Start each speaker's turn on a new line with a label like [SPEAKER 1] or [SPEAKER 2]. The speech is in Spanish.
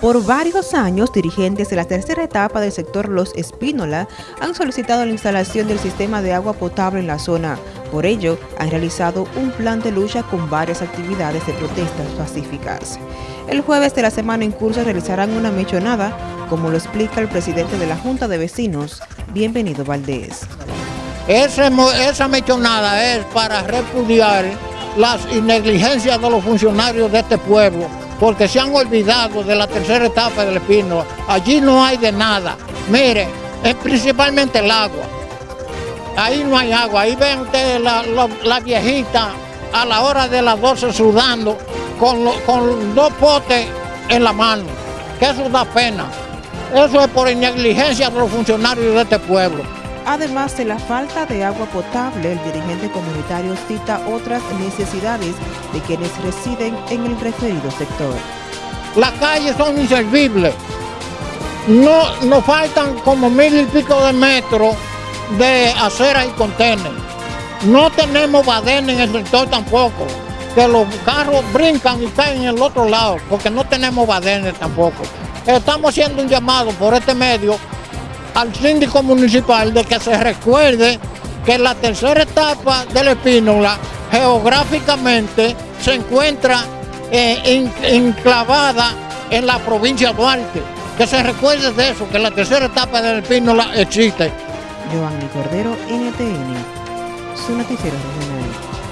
[SPEAKER 1] Por varios años, dirigentes de la tercera etapa del sector Los Espínola han solicitado la instalación del sistema de agua potable en la zona. Por ello, han realizado un plan de lucha con varias actividades de protestas pacíficas. El jueves de la semana en curso realizarán una mechonada, como lo explica el presidente de la Junta de Vecinos, Bienvenido Valdés.
[SPEAKER 2] Esa, mechonada es para repudiar las negligencias de los funcionarios de este pueblo porque se han olvidado de la tercera etapa del Espino. Allí no hay de nada. Mire, es principalmente el agua. Ahí no hay agua. Ahí ven ustedes la, viejita a la hora de las 12 sudando con, con dos potes en la mano. Que eso da pena. Eso es por negligencia de los funcionarios de este pueblo.
[SPEAKER 1] Además de la falta de agua potable, el dirigente comunitario cita otras necesidades de quienes residen en el referido sector.
[SPEAKER 2] Las calles son inservibles. No, nos faltan como mil y pico de metros de acera y contener. No tenemos badén en el sector tampoco, que los carros brincan y caen en el otro lado, porque no tenemos badenes tampoco. Estamos haciendo un llamado por este medio al síndico municipal de que se recuerde que la tercera etapa del Espínola geográficamente se encuentra eh, enclavada en la provincia de Duarte. Que se recuerde de eso, que la tercera etapa del Espínola existe.
[SPEAKER 1] Giovanni Cordero, NTN, su noticiero regional.